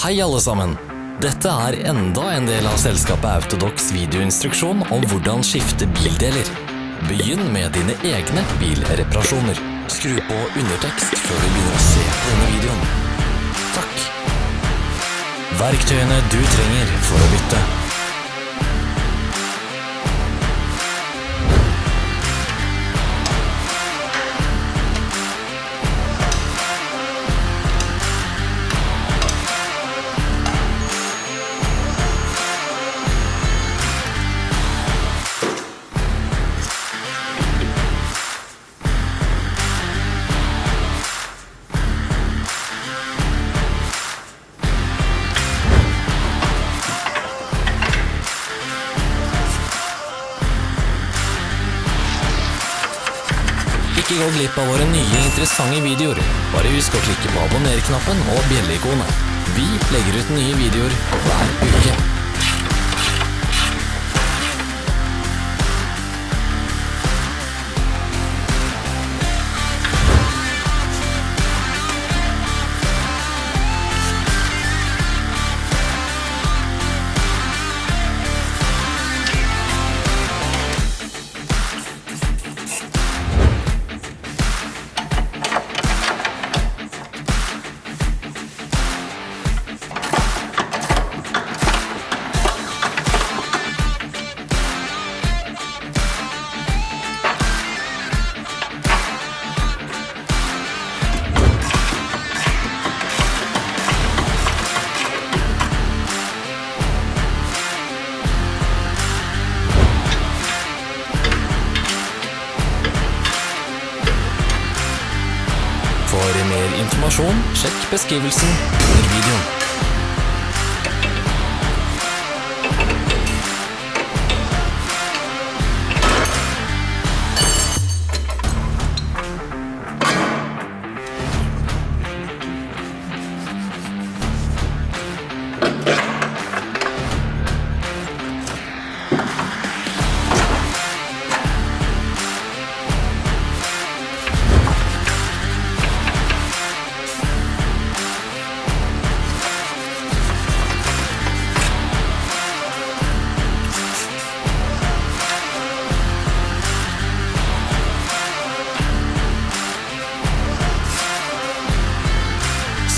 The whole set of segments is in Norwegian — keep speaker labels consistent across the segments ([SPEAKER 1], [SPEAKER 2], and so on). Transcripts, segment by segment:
[SPEAKER 1] Hei alle sammen! Dette er enda en del av selskapet Autodox videoinstruksjon om hvordan skifte bildeler. Begynn med dine egne bilreparasjoner. Skru på undertekst før du begynner å se på denne videoen. Takk. Verktøyene du trenger for å bytte. Ikke gå glipp av våre nye interessante videoer. Bare husk å klikke på abonner-knappen og bjelleikonet. Vi legger ut nye videoer hver uke. Informasjon, sjekk beskrivelsen under videoen.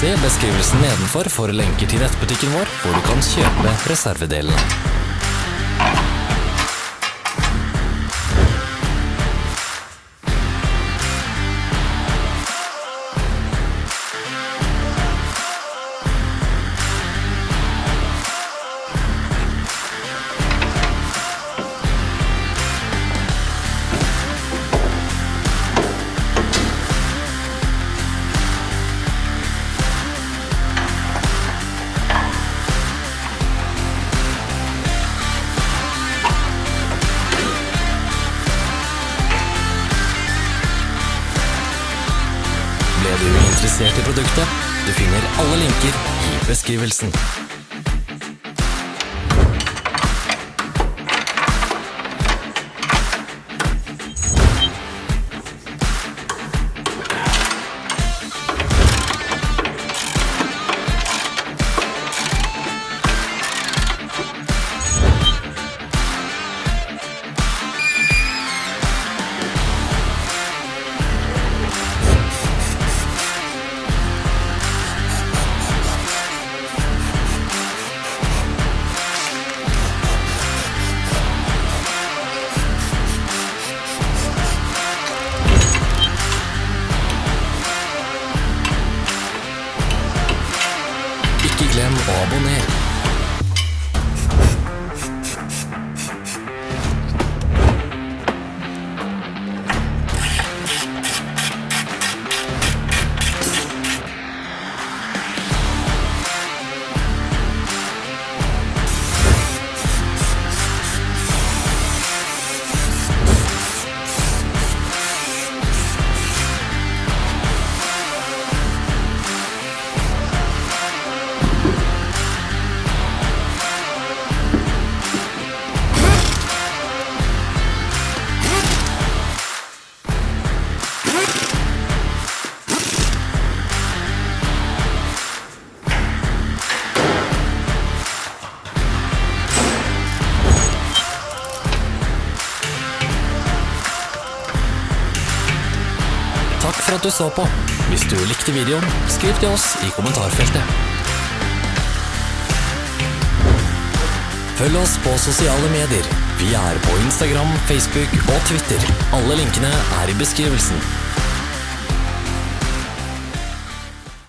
[SPEAKER 1] Se beskrivelsen nedenfor for lenker til nettbutikken vår, hvor du kan kjøpe reservedelene. Ble du interessert i produktet? Du finner alle linker i beskrivelsen. For at du så på. Hvis du likte videoen, skriv til oss i kommentarfeltet. Følg oss på sosiale medier. Vi er på Instagram, Facebook og Twitter. Alle linkene er i beskrivelsen.